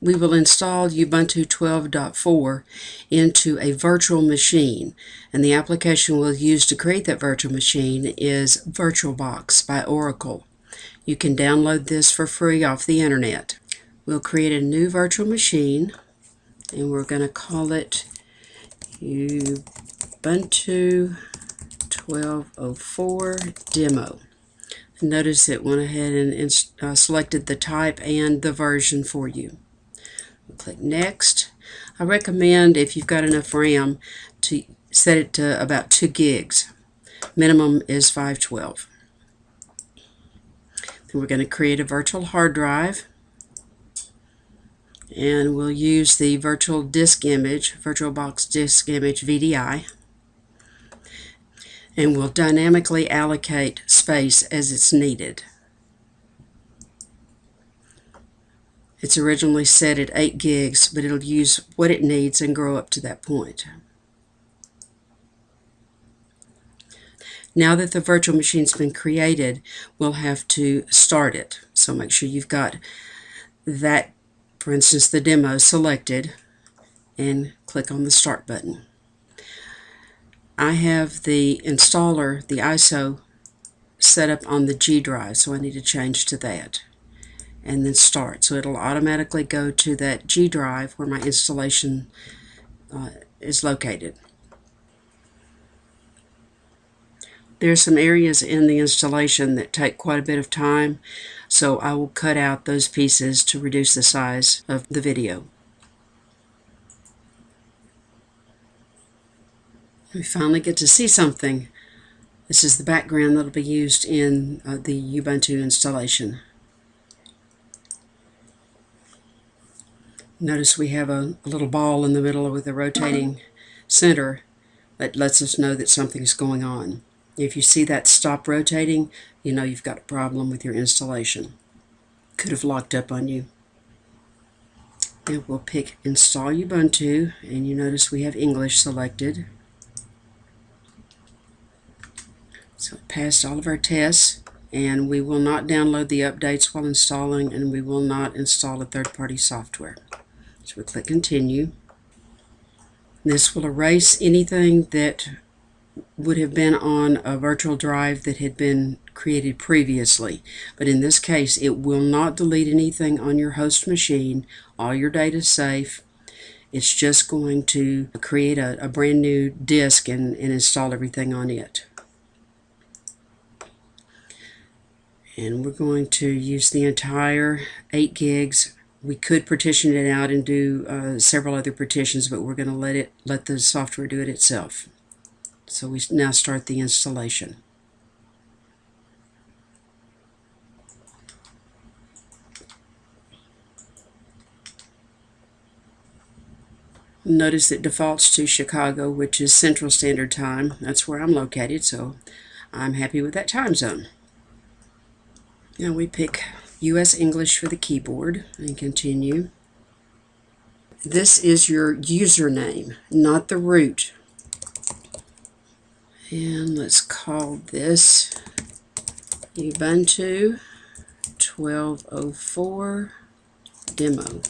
we will install Ubuntu 12.4 into a virtual machine and the application we'll use to create that virtual machine is VirtualBox by Oracle. You can download this for free off the internet. We'll create a new virtual machine and we're going to call it Ubuntu 1204 Demo. Notice it went ahead and uh, selected the type and the version for you. Click Next. I recommend, if you've got enough RAM, to set it to about 2 gigs. Minimum is 512. Then we're going to create a virtual hard drive. And we'll use the virtual disk image, VirtualBox disk image VDI. And we'll dynamically allocate space as it's needed. It's originally set at 8 gigs, but it'll use what it needs and grow up to that point. Now that the virtual machine's been created, we'll have to start it. So make sure you've got that, for instance, the demo selected and click on the Start button. I have the installer, the ISO, set up on the G drive, so I need to change to that and then start. So it'll automatically go to that G drive where my installation uh, is located. There are some areas in the installation that take quite a bit of time, so I will cut out those pieces to reduce the size of the video. We finally get to see something. This is the background that will be used in uh, the Ubuntu installation. Notice we have a, a, little ball in the middle with a rotating center that lets us know that something's going on. If you see that stop rotating, you know you've got a problem with your installation. Could have locked up on you. And we'll pick Install Ubuntu, and you notice we have English selected. So it passed all of our tests, and we will not download the updates while installing, and we will not install a third-party software. So we click continue. This will erase anything that would have been on a virtual drive that had been created previously. But in this case, it will not delete anything on your host machine. All your data is safe. It's just going to create a, a brand new disk and, and install everything on it. And we're going to use the entire 8 gigs we could partition it out and do uh, several other partitions, but we're going to let it let the software do it itself. So we now start the installation. Notice it defaults to Chicago, which is Central Standard Time. That's where I'm located, so I'm happy with that time zone. Now we pick US English for the keyboard and continue. This is your username, not the root. And let's call this Ubuntu 1204 demo.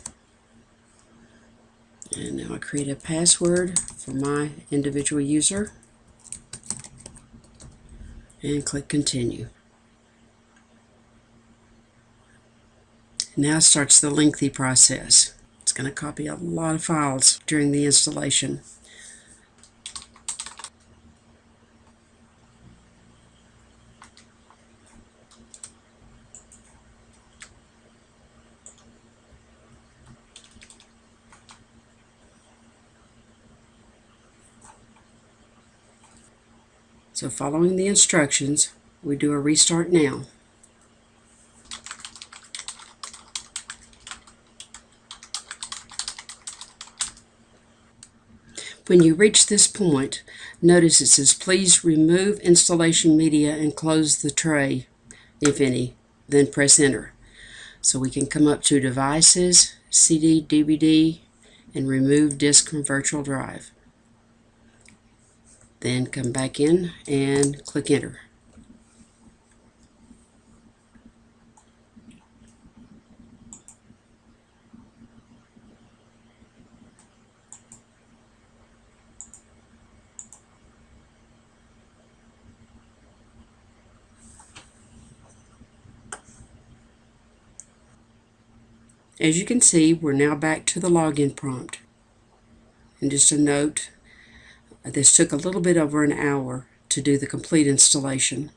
And now I create a password for my individual user and click continue. Now starts the lengthy process. It's going to copy a lot of files during the installation. So following the instructions, we do a restart now. When you reach this point, notice it says please remove installation media and close the tray, if any, then press enter. So we can come up to devices, CD, DVD, and remove disk from virtual drive. Then come back in and click enter. As you can see, we're now back to the login prompt. And just a note, this took a little bit over an hour to do the complete installation.